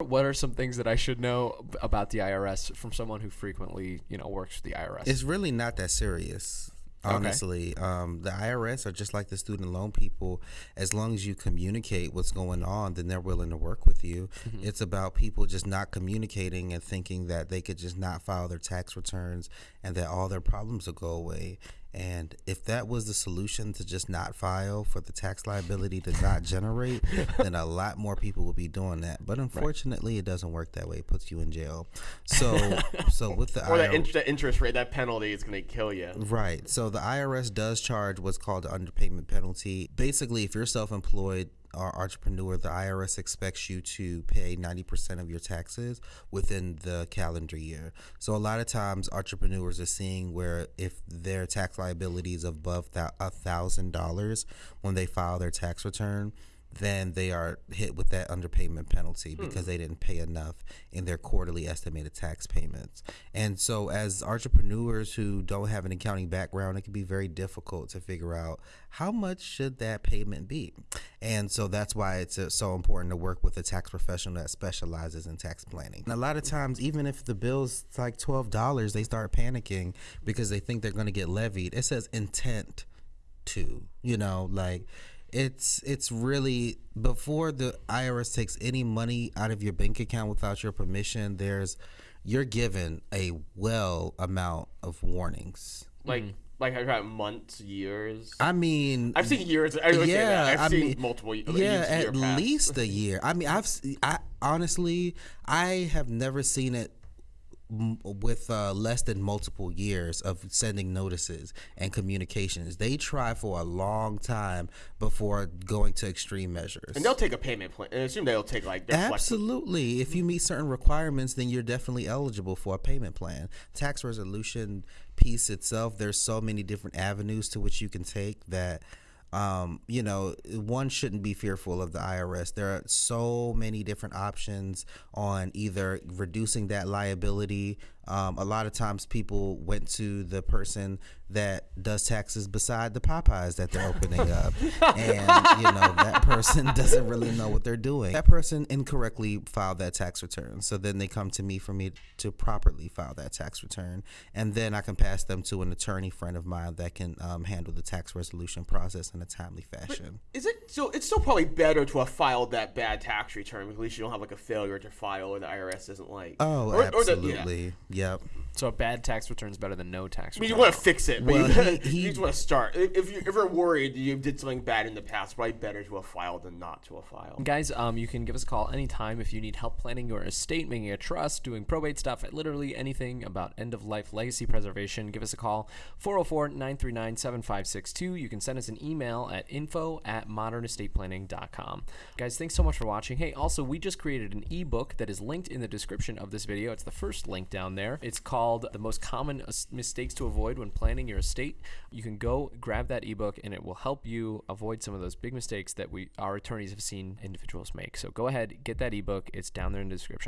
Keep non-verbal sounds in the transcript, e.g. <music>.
What are some things that I should know about the IRS from someone who frequently, you know, works for the IRS? It's really not that serious. Honestly, um, the IRS are just like the student loan people. As long as you communicate what's going on, then they're willing to work with you. It's about people just not communicating and thinking that they could just not file their tax returns and that all their problems will go away. And if that was the solution to just not file for the tax liability to not generate, <laughs> then a lot more people would be doing that. But unfortunately, it doesn't work that way. It puts you in jail. So, so <laughs> with the Or that, in- that interest rate, that penalty is going to kill you. Right. So the IRS does charge what's called the underpayment penalty. Basically, if you're self-employed or entrepreneur, the IRS expects you to pay 90% of your taxes within the calendar year. So a lot of times entrepreneurs are seeing where if their tax liability is above that a thousand dollars when they file their tax return, then they are hit with that underpayment penalty because they didn't pay enough in their quarterly estimated tax payments. And so, as entrepreneurs who don't have an accounting background, it can be very difficult to figure out how much should that payment be. And so that's why it's uh, so important to work with a tax professional that specializes in tax planning. And a lot of times, even if the bill's like twelve dollars, they start panicking because they think they're going to get levied. It says intent to, you know, like it's it's really before the IRS takes any money out of your bank account without your permission, there's you're given a well amount of warnings. Like, mm. like I got months, years. I mean, I've seen years. I yeah, I've I seen mean, multiple. y- yeah, at past. least a <laughs> year. I mean, I've s- I honestly I have never seen it m- with uh, less than multiple years of sending notices and communications. They try for a long time before going to extreme measures. And they'll take a payment plan. And I assume they'll take like. they're flexible. Absolutely. If you meet certain requirements, then you're definitely eligible for a payment plan. Tax resolution piece itself, there's so many different avenues to which you can take that um, you know, one shouldn't be fearful of the IRS. There are so many different options on either reducing that liability. Um, a lot of times people went to the person that does taxes beside the Popeyes that they're opening <laughs> up. And, you know, that person <laughs> doesn't really know what they're doing. That person incorrectly filed that tax return. So then they come to me for me to properly file that tax return. And then I can pass them to an attorney friend of mine that can um, handle the tax resolution process in a timely fashion. Is it so? It's still probably better to have filed that bad tax return. because At least you don't have like a failure to file, or the IRS isn't like. Oh, or, or the- yeah. Yep. So a bad tax return is better than no tax return. I mean, you want to fix it, but Well, you, <laughs> he- you just want to start. If if you if you're worried you did something bad in the past, probably better to have filed than not to have filed. Guys, um, you can give us a call anytime if you need help planning your estate, making a trust, doing probate stuff, literally anything about end of life legacy preservation. Give us a call 404 939 7562. You can send us an email at info at modernestateplanning.com. Guys, thanks so much for watching. Hey, also, we just created an ebook that is linked in the description of this video. It's the first link down there. It's called The Most Common Mistakes to Avoid When Planning Your Estate. You can go grab that ebook and it will help you avoid some of those big mistakes that we our attorneys have seen individuals make. So go ahead, get that ebook. It's down there in the description.